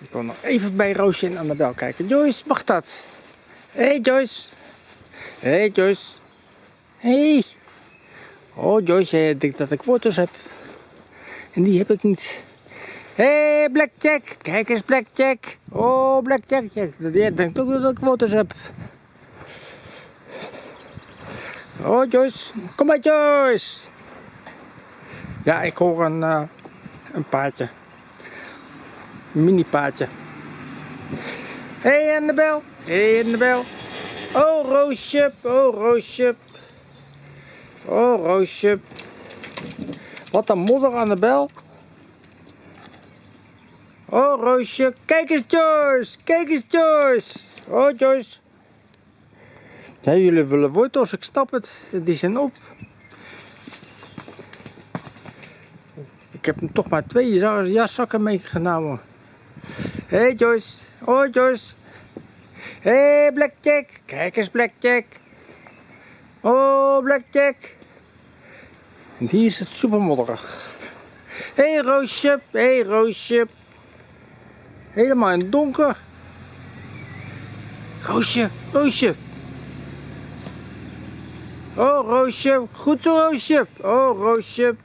Ik wil nog even bij Roosje en Annabel kijken. Joyce, mag dat? Hey Joyce. Hey Joyce. Hey. Oh Joyce, jij denkt dat ik wortels heb. En die heb ik niet. Hé hey, Blackjack. Kijk eens Blackjack. Oh Blackjack. Jij denkt ook dat ik wortels heb. Oh Joyce. Kom maar Joyce. Ja, ik hoor een, uh, een paardje. Mini paardje. Hé hey Annabel. Hé hey Annabel. Oh Roosje. Oh Roosje. Oh Roosje. Wat een modder Annabel. Oh Roosje. Kijk eens Joyce. Kijk eens Joyce. Oh Joyce. Ja, jullie willen wortels, ik stap het. Die zijn op. Ik heb hem toch maar twee jaszakken meegenomen. Hey Joyce. Oh Joyce. Hey Blackjack. Kijk eens Blackjack. Oh Blackjack. En hier is het super modderig. Hé hey, Roosje. Hey, Roosje. Helemaal in het donker. Roosje. Roosje. Oh Roosje. Goed zo Roosje. Oh Roosje.